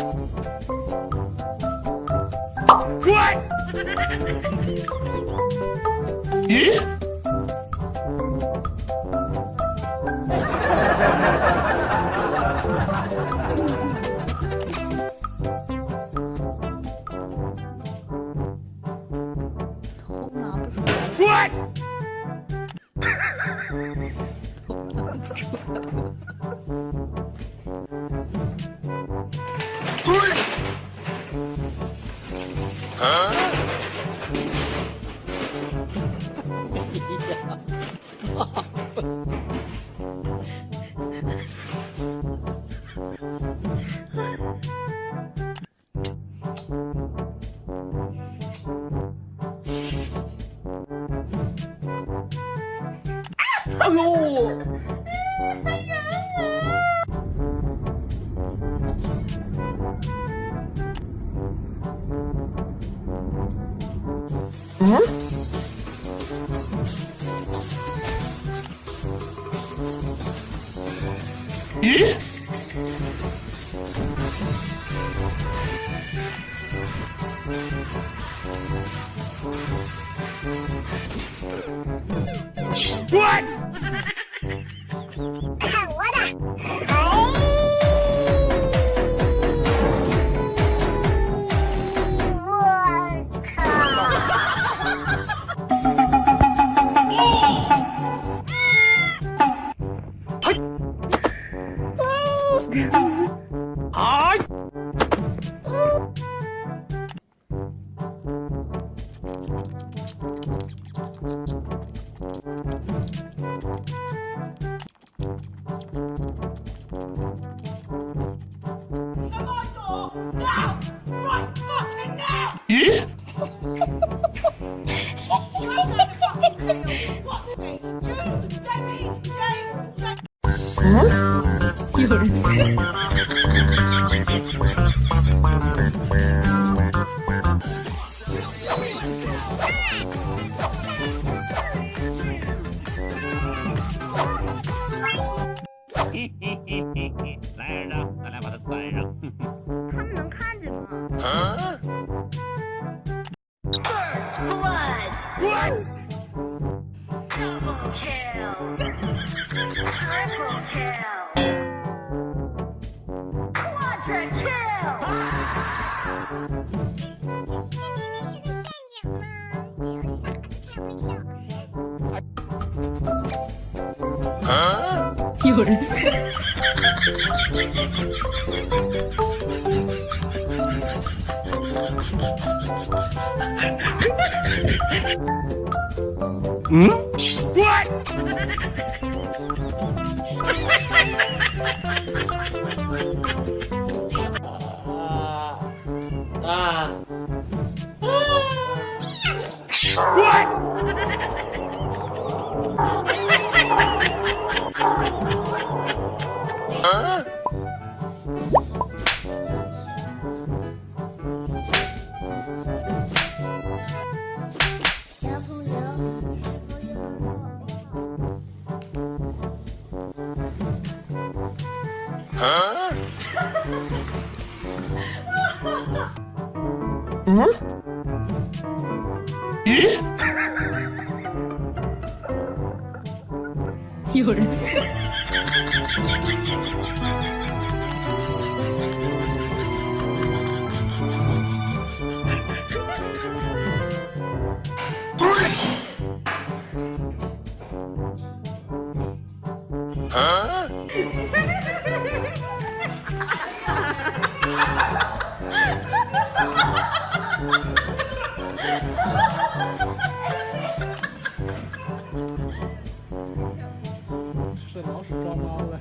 头拿不出来。头拿不出来。Hello! Huh? What? 嘿嘿嘿嘿嘿，来着，咱俩把它攒上。他们能看见吗？First blood. Double kill. Triple kill. Quadra kill. 这明明是个陷阱嘛！只有傻子才会跳。有人。小 有人。抓猫了。